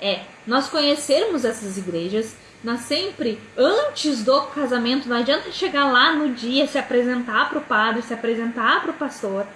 é nós conhecermos essas igrejas, nós sempre, antes do casamento, não adianta chegar lá no dia, se apresentar para o padre, se apresentar para o pastor.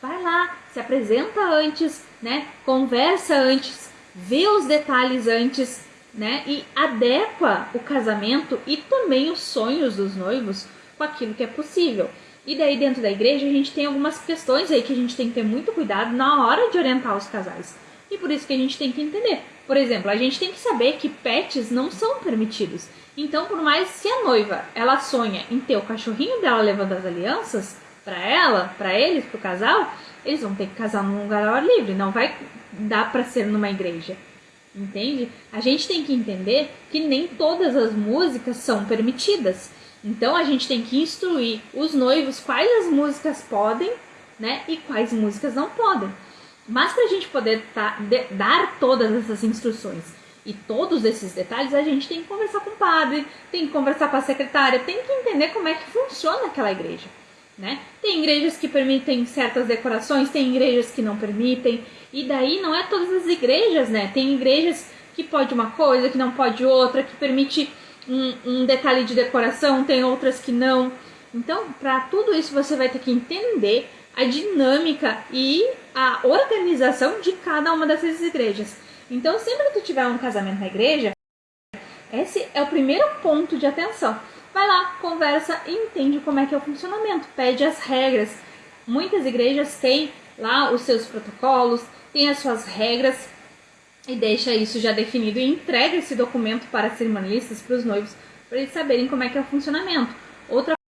Vai lá, se apresenta antes, né? Conversa antes, vê os detalhes antes, né? E adequa o casamento e também os sonhos dos noivos com aquilo que é possível. E daí dentro da igreja a gente tem algumas questões aí que a gente tem que ter muito cuidado na hora de orientar os casais. E por isso que a gente tem que entender. Por exemplo, a gente tem que saber que pets não são permitidos. Então, por mais se a noiva ela sonha em ter o cachorrinho dela levando as alianças para ela, para eles, para o casal, eles vão ter que casar num lugar ao ar livre. Não vai dar para ser numa igreja. Entende? A gente tem que entender que nem todas as músicas são permitidas. Então a gente tem que instruir os noivos quais as músicas podem, né, e quais músicas não podem. Mas para a gente poder tá, de, dar todas essas instruções e todos esses detalhes, a gente tem que conversar com o padre, tem que conversar com a secretária, tem que entender como é que funciona aquela igreja. Né? Tem igrejas que permitem certas decorações, tem igrejas que não permitem, e daí não é todas as igrejas, né? Tem igrejas que pode uma coisa, que não pode outra, que permite um, um detalhe de decoração, tem outras que não. Então, para tudo isso, você vai ter que entender a dinâmica e a organização de cada uma dessas igrejas. Então, sempre que tu tiver um casamento na igreja, esse é o primeiro ponto de atenção. Vai lá, conversa e entende como é que é o funcionamento, pede as regras. Muitas igrejas têm lá os seus protocolos, têm as suas regras e deixa isso já definido e entrega esse documento para as cerimonialistas, para os noivos, para eles saberem como é que é o funcionamento. Outra